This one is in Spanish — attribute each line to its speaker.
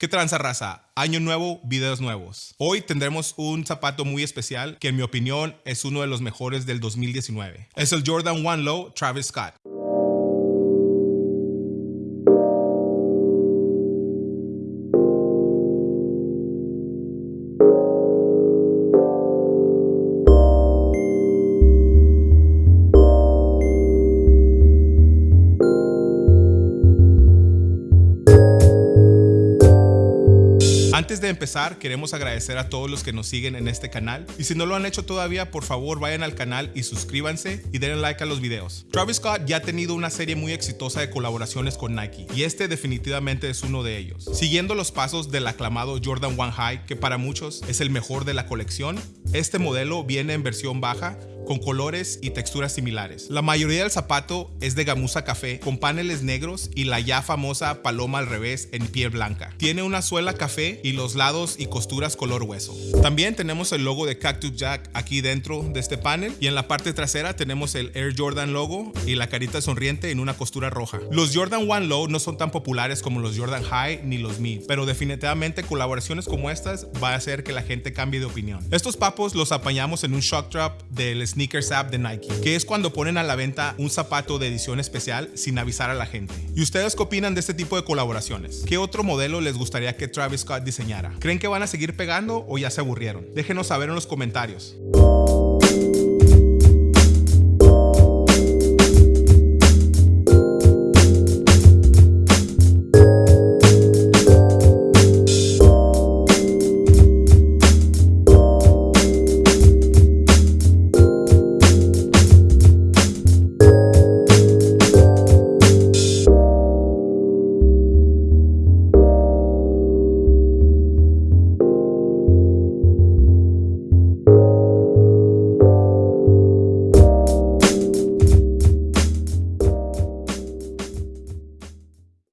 Speaker 1: ¿Qué tranza raza? Año nuevo, videos nuevos. Hoy tendremos un zapato muy especial que en mi opinión es uno de los mejores del 2019. Es el Jordan One Low Travis Scott. Antes de empezar, queremos agradecer a todos los que nos siguen en este canal. Y si no lo han hecho todavía, por favor vayan al canal y suscríbanse y denle like a los videos. Travis Scott ya ha tenido una serie muy exitosa de colaboraciones con Nike y este definitivamente es uno de ellos. Siguiendo los pasos del aclamado Jordan One High, que para muchos es el mejor de la colección, este modelo viene en versión baja con colores y texturas similares. La mayoría del zapato es de gamuza café con paneles negros y la ya famosa paloma al revés en piel blanca. Tiene una suela café y los lados y costuras color hueso. También tenemos el logo de Cactus Jack aquí dentro de este panel y en la parte trasera tenemos el Air Jordan logo y la carita sonriente en una costura roja. Los Jordan One Low no son tan populares como los Jordan High ni los Mid, pero definitivamente colaboraciones como estas va a hacer que la gente cambie de opinión. Estos papos los apañamos en un shock drop del Sneakers App de Nike, que es cuando ponen a la venta un zapato de edición especial sin avisar a la gente. ¿Y ustedes qué opinan de este tipo de colaboraciones? ¿Qué otro modelo les gustaría que Travis Scott diseñara? ¿Creen que van a seguir pegando o ya se aburrieron? Déjenos saber en los comentarios.